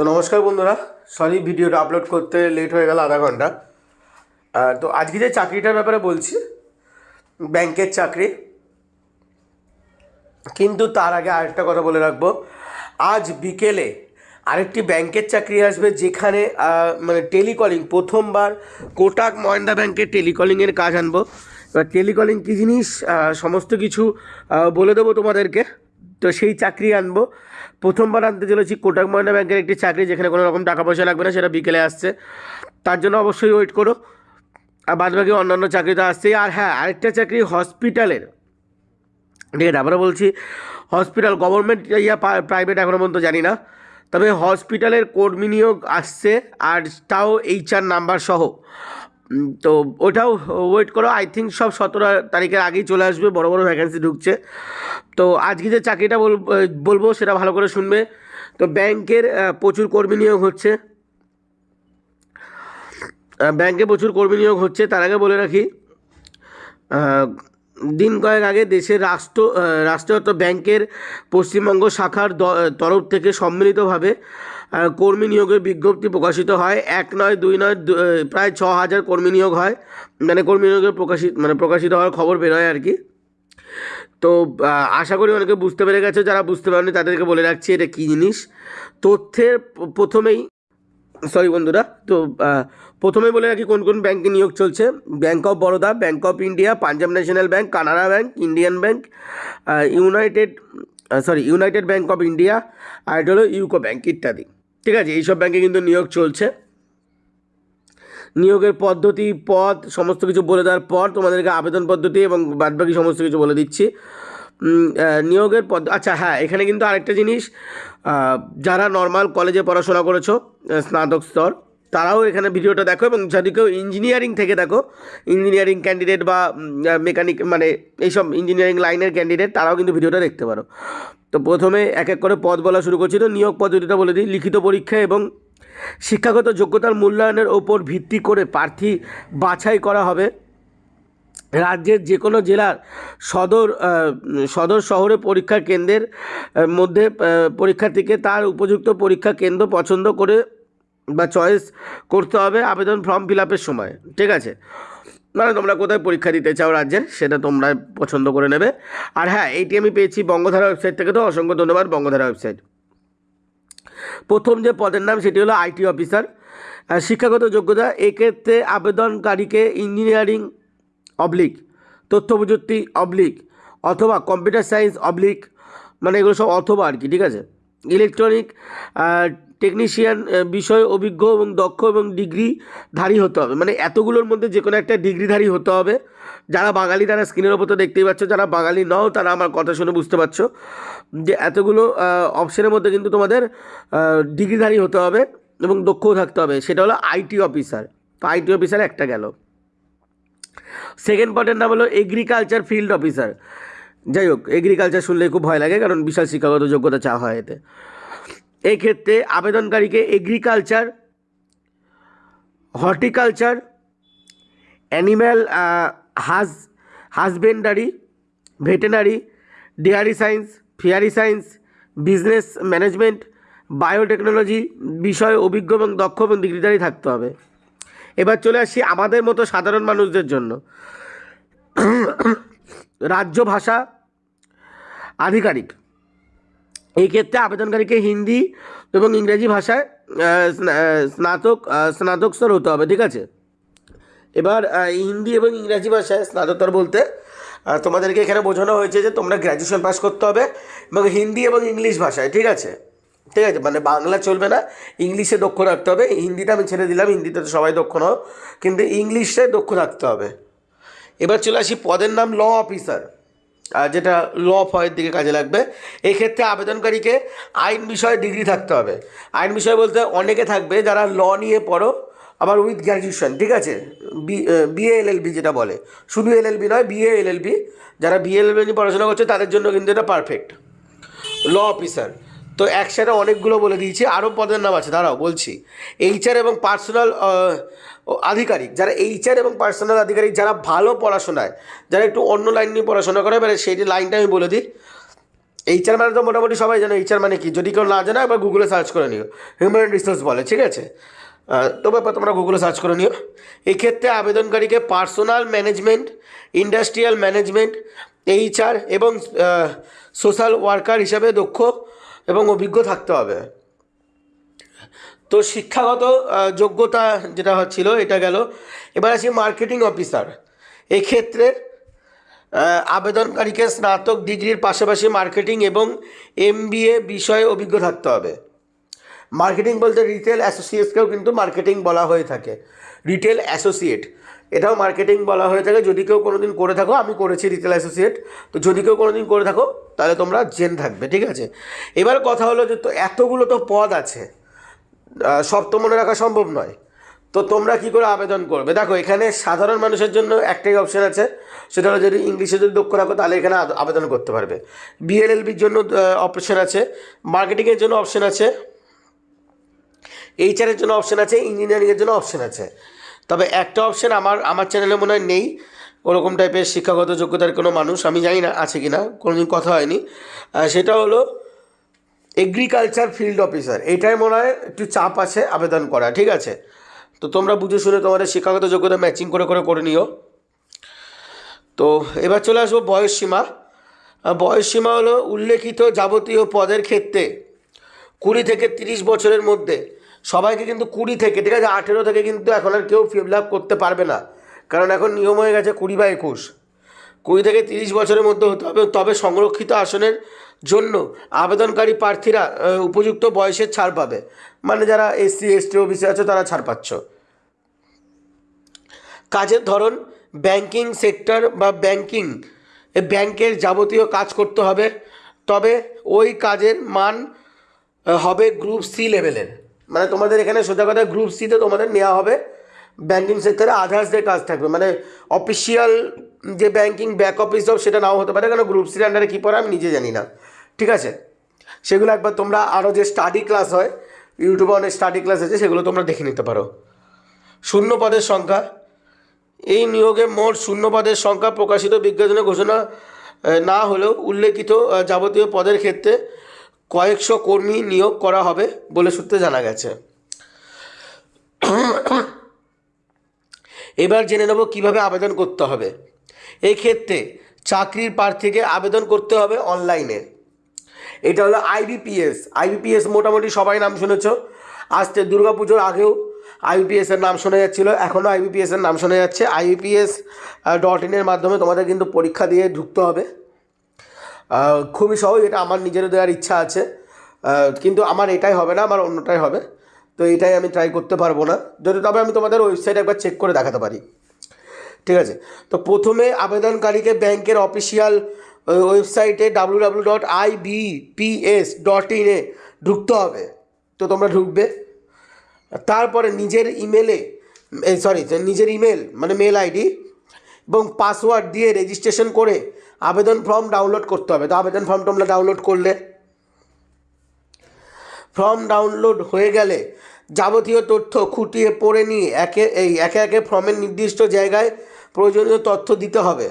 তো নমস্কার বন্ধুরা সরি ভিডিওটা আপলোড করতে লেট হয়ে গেল আধা ঘণ্টা। তো আজকে যে চাকরিটার ব্যাপারে বলছি, ব্যাংকের চাকরি, কিন্তু তার আগে আরেকটা কথা বলে রাখব। আজ বিকেলে আরেকটি ব্যাংকের চাকরি আসবে যেখানে মানে টেলিকলিং, প্রথমবার কোটাক মহেন্দ্রা ব্যাংকের টেলিকলিংয়ের কাজ আনব। এবার টেলিকলিং কী জিনিস সমস্ত কিছু বলে দেবো তোমাদেরকে। তো সেই চাকরি আনব। প্রথমবার আনতে চলেছি কোটাক মহিন্দ্রা ব্যাংকের একটি চাকরি, যেখানে কোনো রকম টাকা পয়সা লাগবে না, সেটা বিকেলে আসছে। তার জন্য অবশ্যই ওয়েট করো। আর বাদ বাকি অন্যান্য চাকরি তো আসছেই। আর হ্যাঁ আরেকটা চাকরি হসপিটালের। ঠিক আছে আমরা বলছি, হসপিটাল গভর্নমেন্ট ইয়া প্রাইভেট এখনও পর্যন্ত জানি না। তবে হসপিটালের কর্মী নিয়োগ আসছে, আর তাও এইচআর নাম্বার সহ। তো ওটাও ওয়েট করো আই থিঙ্ক সব সতেরো তারিখের আগেই চলে আসবে, বড় বড় ভ্যাকেন্সি ঢুকছে। তো আজকে যে চাকরিটা বল বলব সেটা ভালো করে শুনবে। তো ব্যাংকের প্রচুর কর্মী নিয়োগ হচ্ছে। ব্যাংকে প্রচুর কর্মী নিয়োগ হচ্ছে, তার আগে বলে রাখি দিন কয়েক আগে দেশের রাষ্ট্র রাষ্ট্রায়ত্ত ব্যাংকের পশ্চিমবঙ্গ শাখার তরফ থেকে সম্মিলিতভাবে কর্মী নিয়োগের বিজ্ঞপ্তি প্রকাশিত হয়। এক নয় দুই নয় প্রায় ছ হাজার কর্মী নিয়োগ হয়। মানে কর্মী নিয়োগের প্রকাশিত মানে প্রকাশিত হওয়ার খবর বেরোয় আর কি। তো আশা করি অনেকে বুঝতে পেরে গেছে। যারা বুঝতে পারেনি তাদেরকে বলে রাখছি এটা কী জিনিস? তথ্যের প্রথমেই সরি বন্ধুরা তো আহ, প্রথমেই বলে রাখি কোন কোন ব্যাংকে নিয়োগ চলছে। Bank of Baroda bank of India Punjab national bank Canara bank Indian bank united sorry united bank of India আর এটা হলো ইউকো ব্যাঙ্ক ইত্যাদি। ঠিক আছে, এইসব ব্যাংকে কিন্তু নিয়োগ চলছে। নিয়োগের পদ্ধতি পদ সমস্ত কিছু বলে দেওয়ার পর তোমাদেরকে আবেদন পদ্ধতি এবং বাদবাকি সমস্ত কিছু বলে দিচ্ছি। নিয়োগের পদ আচ্ছা হ্যাঁ এখানে কিন্তু আরেকটা জিনিস যারা নর্মাল কলেজে পড়াশোনা করেছ স্নাতক স্তর তারাও এখানে ভিডিওটা দেখো এবং যদি কেউ ইঞ্জিনিয়ারিং থেকে দেখো ইঞ্জিনিয়ারিং ক্যান্ডিডেট বা মেকানিক মানে এইসব ইঞ্জিনিয়ারিং লাইনের ক্যান্ডিডেট তারাও কিন্তু ভিডিওটা দেখতে পারো। তো প্রথমে এক এক করে পদ বলা শুরু করছি। তো নিয়োগ পদ্ধতিটা বলে দিই। লিখিত পরীক্ষা এবং শিক্ষাগত যোগ্যতার মূল্যায়নের ওপর ভিত্তি করে প্রার্থী বাছাই করা হবে। রাজ্যের যে কোনো জেলার সদর সদর শহরে পরীক্ষা কেন্দ্রের মধ্যে পরীক্ষার্থীকে তার উপযুক্ত পরীক্ষা কেন্দ্র পছন্দ করে বা চয়েস করতে হবে আবেদন ফর্ম ফিল আপের সময়, ঠিক আছে? মানে তোমরা কোথায় পরীক্ষা দিতে চাও রাজ্যের সেটা তোমরা পছন্দ করে নেবে। আর হ্যাঁ এইটি আমি পেয়েছি বঙ্গধারা ওয়েবসাইট থেকে তো, অসংখ্য ধন্যবাদ বঙ্গধারা ওয়েবসাইট প্রথম যে পদের নাম, সেটি হলো আইটি অফিসার শিক্ষাগত যোগ্যতা, এক্ষেত্রে আবেদনকারীকে ইঞ্জিনিয়ারিং অবলিক তথ্য প্রযুক্তি অবলিক অথবা কম্পিউটার সায়েন্স অবলিক মানে এগুলো সব অথবা আর কি, ঠিক আছে? ইলেকট্রনিক টেকনিশিয়ান বিষয়ে, অভিজ্ঞ এবং দক্ষ এবং ডিগ্রিধারী হতে হবে। মানে এতগুলোর মধ্যে যে কোনো একটা ডিগ্রিধারী হতে হবে। যারা বাঙালি তারা স্ক্রিনের ওপর তো দেখতেই পাচ্ছ, যারা বাঙালি নও তারা আমার কথা শুনে বুঝতে পারছ যে এতগুলো অপশনের মধ্যে কিন্তু তোমাদের ডিগ্রিধারী হতে হবে এবং দক্ষও থাকতে হবে। সেটা হলো আইটি অফিসার। তো আইটি অফিসার একটা গেল। সেকেন্ড পার্টের নাম হলো এগ্রিকালচার ফিল্ড অফিসার। যাই হোক এগ্রিকালচার শুনলে খুব ভয় লাগে, কারণ বিশাল শিক্ষাগত যোগ্যতা চাওয়া হয় এতে। এই ক্ষেত্রে আবেদনকারীকে এগ্রিকালচার হর্টিকালচার অ্যানিম্যাল হাজ husbandry veterinary dairy science fishery science business management biotechnology বিষয়ে অভিজ্ঞ এবং দক্ষ এবং ডিগ্রিধারী থাকতে হবে। এবার চলে আসি আমাদের মতো সাধারণ মানুষদের জন্য। রাজ্য ভাষা আধিকারিক। এই ক্ষেত্রে আবেদনকারীকে হিন্দি এবং ইংরেজি ভাষায় স্নাতক স্নাতক স্তর হতে হবে, ঠিক আছে? এবার হিন্দি এবং ইংরাজি ভাষায় স্নাতকোত্তর বলতে তোমাদেরকে এখানে বোঝানো হয়েছে যে তোমরা গ্র্যাজুয়েশন পাস করতে হবে এবং হিন্দি এবং ইংলিশ ভাষায়, ঠিক আছে? ঠিক আছে মানে বাংলা চলবে না, ইংলিশে দক্ষ রাখতে হবে। হিন্দিটা আমি ছেড়ে দিলাম, হিন্দিতে তো সবাই দক্ষ নাও, কিন্তু ইংলিশে দক্ষ রাখতে হবে। এবার চলে আসি পদের নাম ল অফিসার যেটা ল ফয়ের দিকে কাজে লাগবে। এক্ষেত্রে আবেদনকারীকে আইন বিষয়ে ডিগ্রি থাকতে হবে। আইন বিষয় বলতে অনেকে থাকবে যারা ল নিয়ে পড়ো, আবার উইথ গ্র্যাজুয়েশন ঠিক আছে? বি বিএ এলএলবি যেটা বলে। শুধু এলএলবি নয় বিএ এলএলবি যারা বিএ এলএলবি নিয়ে পড়াশোনা করছে, তাদের জন্য কিন্তু এটা পারফেক্ট ল অফিসার তো একসাথে অনেকগুলো বলে দিয়েছি, আরও পদের নাম আছে, দাঁড়াও বলছি। এইচআর এবং পার্সোনাল আধিকারিক, যারা এইচআর এবং পার্সোনাল আধিকারিক, যারা ভালো পড়াশোনায়, যারা একটু অন্য লাইন নিয়ে পড়াশোনা করে মানে সেই লাইনটা আমি বলে দিই। এইচআর মানে তো মোটামুটি সবাই জানো এইচআর মানে কি? যদি কেউ না জানো, একবার গুগলে সার্চ করে নিও। হিউম্যান রিসোর্স বলে, ঠিক আছে? তো ব্যাপার তোমরা গুগলে সার্চ করে নিও। এক্ষেত্রে আবেদনকারীকে personal management industrial management HR এবং সোশ্যাল ওয়ার্কার হিসাবে দক্ষ এবং অভিজ্ঞ থাকতে হবে। তো শিক্ষাগত যোগ্যতা যেটা হচ্ছিল এটা গেল। এবার আসি মার্কেটিং অফিসার এক্ষেত্রে আবেদনকারীকে স্নাতক ডিগ্রির পাশাপাশি মার্কেটিং এবং এমবিএ বিষয়ে অভিজ্ঞ থাকতে হবে। মার্কেটিং বলতে রিটেল অ্যাসোসিয়েটকেও কিন্তু মার্কেটিং বলা হয়ে থাকে। রিটেল অ্যাসোসিয়েট এটাও মার্কেটিং বলা হয়ে থাকে, যদি কেউ কোনো দিন করে থাকো, আমি করেছি রিটেল অ্যাসোসিয়েট তো যদি কেউ কোনো দিন করে থাকো, তাহলে তোমরা জেন থাকবে, ঠিক আছে? এবার কথা হলো যে তো এতগুলো তো পদ আছে সব তো মনে রাখা সম্ভব নয়, তো তোমরা কি করে আবেদন করবে? দেখো, এখানে সাধারণ মানুষের জন্য একটাই অপশন আছে, সেটা হলো যদি ইংলিশে যদি দক্ষ রাখো তাহলে এখানে আবেদন করতে পারবে। বিএলএলবির জন্য অপশান আছে মার্কেটিংয়ের জন্য অপশান আছে এইচআরের জন্য অপশান আছে ইঞ্জিনিয়ারিংয়ের জন্য অপশন আছে। তবে একটা অপশান আমার আমার চ্যানেলে মনে হয় নেই। ওরকম টাইপের শিক্ষাগত যোগ্যতার কোনো মানুষ আমি জানি না আছে কি না কোনোদিন কথা হয়নি। সেটা হলো এগ্রিকালচার ফিল্ড অফিসার এটাই মনে হয় একটু চাপ আছে আবেদন করা ঠিক আছে? তো তোমরা বুঝে শুনে তোমাদের শিক্ষাগত যোগ্যতা ম্যাচিং করে করে করে নিও। তো এবার চলে আসব বয়স সীমা। আহ, বয়স সীমা হলো উল্লেখিত যাবতীয় পদের ক্ষেত্রে কুড়ি থেকে তিরিশ বছরের মধ্যে সবাইকে কিন্তু কুড়ি থেকে, ঠিক আছে, আঠেরো থেকে কিন্তু এখন আর কেউ ফিল আপ করতে পারবে না। কারণ এখন নিয়ম হয়ে গেছে কুড়ি বা একুশ। কুড়ি থেকে তিরিশ বছরের মধ্যে হতে হবে, তবে সংরক্ষিত আসনের জন্য আবেদনকারী প্রার্থীরা উপযুক্ত বয়সের ছাড় পাবে। মানে যারা এসসি, এসটি, ওবিসি আছে, তারা ছাড় পাচ্ছ। কাজের ধরন ব্যাংকিং সেক্টর বা ব্যাংকিং ব্যাংকের যাবতীয় কাজ করতে হবে। তবে ওই কাজের মান হবে গ্রুপ সি লেভেলের মানে তোমাদের এখানে সোজা কথা গ্রুপ সিতে তোমাদের নেওয়া হবে। ব্যাংকিং সেক্টরে আধার্সদের কাজ থাকবে। মানে অফিসিয়াল যে ব্যাংকিং ব্যাক অফিস জব সেটা নাও হতে পারে কারণ গ্রুপ সির আন্ডারে কী পড়ে আমি নিজে জানি না। ঠিক আছে? সেগুলো একবার তোমরা আরও যে স্টাডি ক্লাস হয় ইউটিউবে অনেক স্টাডি ক্লাস আছে, সেগুলো তোমরা দেখে নিতে পারো। শূন্য পদের সংখ্যা। এই নিয়োগে মোট শূন্য পদের সংখ্যা প্রকাশিত বিজ্ঞাপনে ঘোষণা না হলেও উল্লেখিত যাবতীয় পদের ক্ষেত্রে কয়েকশো কর্মী নিয়োগ করা হবে বলে সূত্রে জানা গেছে। এবার জেনে নেব কীভাবে আবেদন করতে হবে। এই ক্ষেত্রে চাকরির প্রার্থীকে আবেদন করতে হবে অনলাইনে। এটা হলো আইবিপিএস। আইবিপিএস মোটামুটি সবাই নাম শুনেছ। আসতে দুর্গাপুজোর আগেও আইবিপিএস এর নাম শোনা যাচ্ছিল এখনও আইবিপিএস এর নাম শোনা যাচ্ছে। আইবিপিএস ডট ইনের মাধ্যমে তোমাদের কিন্তু পরীক্ষা দিয়ে ঢুকতে হবে। খুবই সহজ, এটা আমার নিজেরও দেওয়ার ইচ্ছা আছে। কিন্তু আমার এটাই হবে না, আমার অন্যটাই হবে। তো এটাই আমি ট্রাই করতে পারব না। যদি, তবে আমি তোমাদের ওয়েবসাইট একবার চেক করে দেখাতে পারি। ঠিক আছে? তো প্রথমে আবেদনকারীকে ব্যাংকের অফিসিয়াল ওয়েবসাইটে W W dot IBPS dot ইনে ঢুকতে হবে। তো তোমরা ঢুকবে। তারপরে নিজের ইমেলে সরি নিজের ইমেল মানে মেল আইডি এবং পাসওয়ার্ড দিয়ে রেজিস্ট্রেশন করে আবেদন ফর্ম ডাউনলোড করতে হবে। তো আবেদন ফর্ম তোমরা ডাউনলোড করলে। ফর্ম ডাউনলোড হয়ে গেলে যাবতীয় তথ্য খুঁটিয়ে পড়ে নিয়ে একে, এই একে একে ফর্মের নির্দিষ্ট জায়গায় প্রয়োজনীয় তথ্য দিতে হবে।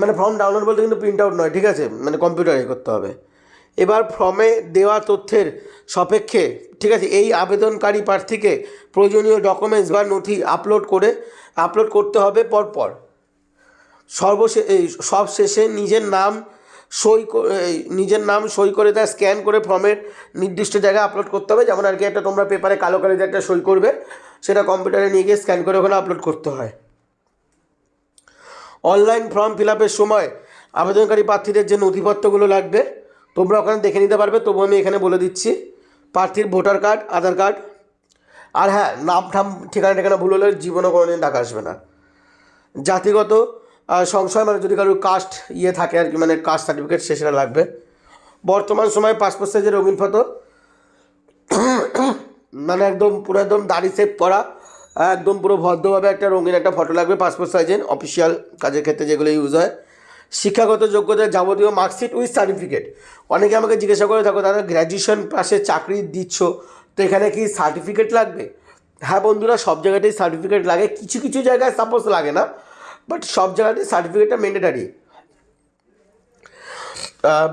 মানে ফর্ম ডাউনলোড বলতে কিন্তু প্রিন্ট আউট নয়, ঠিক আছে? মানে কম্পিউটারে করতে হবে। এবার ফর্মে দেওয়া তথ্যের সাপেক্ষে, ঠিক আছে? এই আবেদনকারী প্রার্থীকে প্রয়োজনীয় ডকুমেন্টস বা নথি আপলোড করে আপলোড করতে হবে পরপর। সর্বশে, এই সব শেষে নিজের নাম সই নিজের নাম সই করে তা স্ক্যান করে ফর্মের নির্দিষ্ট জায়গায় আপলোড করতে হবে। যেমন আর কি একটা তোমরা পেপারে কালো কালিতে একটা সই করবে, সেটা কম্পিউটারে নিয়ে গিয়ে স্ক্যান করে ওখানে আপলোড করতে হয়। অনলাইন ফর্ম ফিল আপের সময় আবেদনকারী প্রার্থীদের যে নথিপত্রগুলো লাগবে, তোমরা ওখানে দেখে নিতে পারবে। তবু আমি এখানে বলে দিচ্ছি, প্রার্থীর ভোটার কার্ড, আধার কার্ড, আর হ্যাঁ নাম ঠাম ঠিকানা ঠিকানা ভুল হলে জীবনে কোনো দিন টাকা আসবে না। জাতিগত সংশয় মানে যদি কারোর কাস্ট ইয়ে থাকে আর কি মানে কাস্ট সার্টিফিকেট সে সেটা লাগবে। বর্তমান সময়ে পাসপোর্ট সাইজের রঙিন ফটো মানে একদম পুরো একদম দাড়ি সেভ করা, একদম পুরো ভদ্রভাবে একটা রঙিন একটা ফটো লাগবে পাসপোর্ট সাইজের অফিসিয়াল কাজের ক্ষেত্রে যেগুলো ইউজ হয়। শিক্ষাগত যোগ্যতা যাবতীয় মার্কশিট উইথ সার্টিফিকেট অনেকে আমাকে জিজ্ঞাসা করে থাকো দাদা গ্র্যাজুয়েশন পাশে চাকরি দিচ্ছ, তো এখানে কি সার্টিফিকেট লাগবে? হ্যাঁ বন্ধুরা, সব জায়গাতেই সার্টিফিকেট লাগে, কিছু কিছু জায়গায় সাপোজ লাগে না। বাট সব জায়গাতেই সার্টিফিকেটটা ম্যান্ডেটারি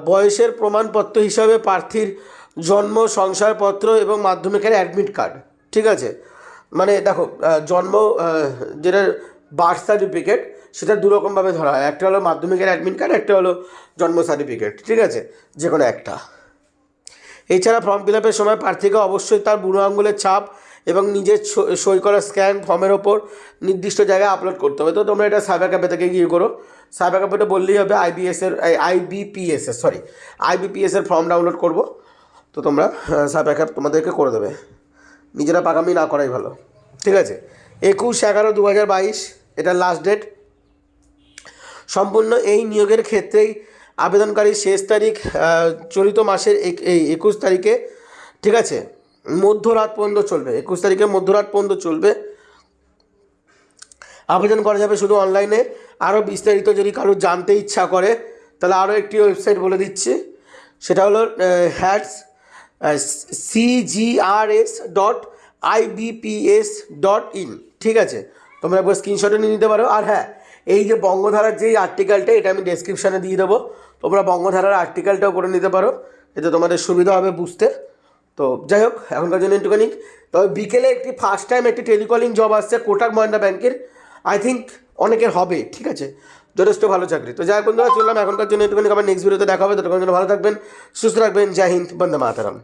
বয়সের প্রমাণপত্র হিসাবে প্রার্থীর জন্ম শংসাপত্র এবং মাধ্যমিকের অ্যাডমিট কার্ড ঠিক আছে? মানে দেখো জন্ম যেটা বার্থ সার্টিফিকেট সেটা দুরকমভাবে ধরা হয়। একটা হলো মাধ্যমিকের অ্যাডমিট কার্ড একটা হলো জন্ম সার্টিফিকেট ঠিক আছে? যে কোনো একটা। এছাড়া ফর্ম ফিল আপের সময় প্রার্থীকে অবশ্যই তার বুড়ো আঙুলের ছাপ এবং নিজের সই করা স্ক্যান ফর্মের ওপর নির্দিষ্ট জায়গায় আপলোড করতে হবে। তো তোমরা এটা সাইবার ক্যাফে থেকে গিয়ে করো। সাইবার ক্যাফেতে বললেই হবে আইবিএসের আইবিপিএস এর সরি আইবিপিএস এর ফর্ম ডাউনলোড করব। তো তোমরা সাইবার ক্যাফ তোমাদেরকে করে দেবে। নিজেরা পাকামি না করাই ভালো। ঠিক আছে? একুশ এগারো দু হাজার বাইশ, এটা লাস্ট ডেট সম্পূর্ণ এই নিয়োগের ক্ষেত্রেই আবেদনকারীর শেষ তারিখ চলিত মাসের এই একুশ তারিখে। ঠিক আছে? মধ্যরাত পর্যন্ত চলবে, একুশ তারিখে মধ্যরাত পর্যন্ত চলবে। আবেদন করা যাবে শুধু অনলাইনে। আরও বিস্তারিত যদি কারও জানতে ইচ্ছা করে, তাহলে আরও একটি ওয়েবসাইট বলে দিচ্ছি। সেটা হলো hats CGRS dot IBPS dot in ঠিক আছে? তোমরা একবার স্ক্রিনশটে নিয়ে নিতে পারো। আর হ্যাঁ এই যে বঙ্গধারার যেই আর্টিকেলটা এটা আমি ডেসক্রিপশানে দিয়ে দেবো। তোমরা বঙ্গধারার আর্টিকেলটাও করে নিতে পারো। এতে তোমাদের সুবিধা হবে বুঝতে। তো যাই হোক, এখনকার জন্য একটুখানি। তবে বিকেলে একটি ফার্স্ট টাইম একটি টেলিকলিং জব আসছে কোটাক মহিন্দ্রা ব্যাংকের আই থিঙ্ক অনেকের হবে, ঠিক আছে? যথেষ্ট ভালো চাকরি। তো যাই হোক বন্ধুরা, চললাম এখনকার জন্য একটুখানি। আবার নেক্সট ভিডিওতে দেখা হবে। ততক্ষণ জন্য ভালো থাকবেন, সুস্থ রাখবেন জয় হিন্দ, বন্দে মাতারাম।